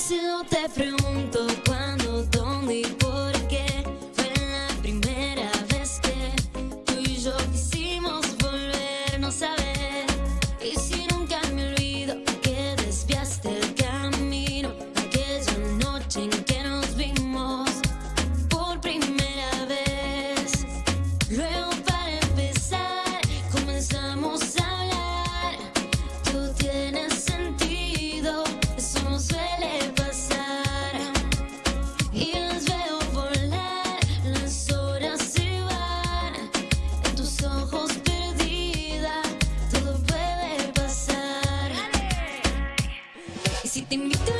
se não te tá pergunto. Te invito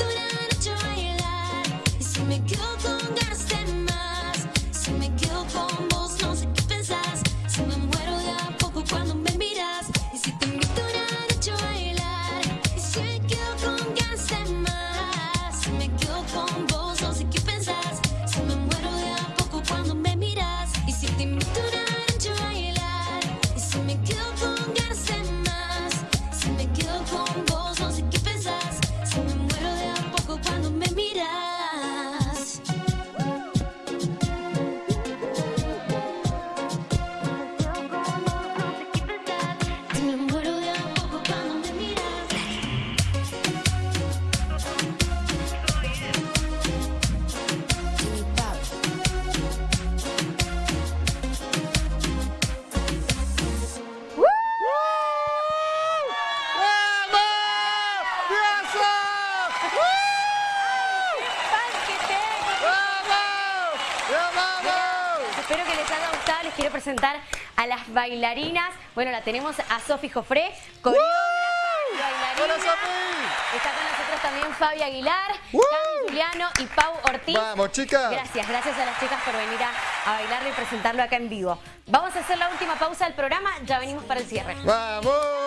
cintura. Espero que les haya gustado. Les quiero presentar a las bailarinas. Bueno, la tenemos a Sofi Jofré, bailarina. Está con nosotros también Fabi Aguilar, Cami Juliano y Pau Ortiz. Vamos, chicas. Gracias, gracias a las chicas por venir a, a bailarlo y presentarlo acá en vivo. Vamos a hacer la última pausa del programa, ya venimos para el cierre. ¡Vamos!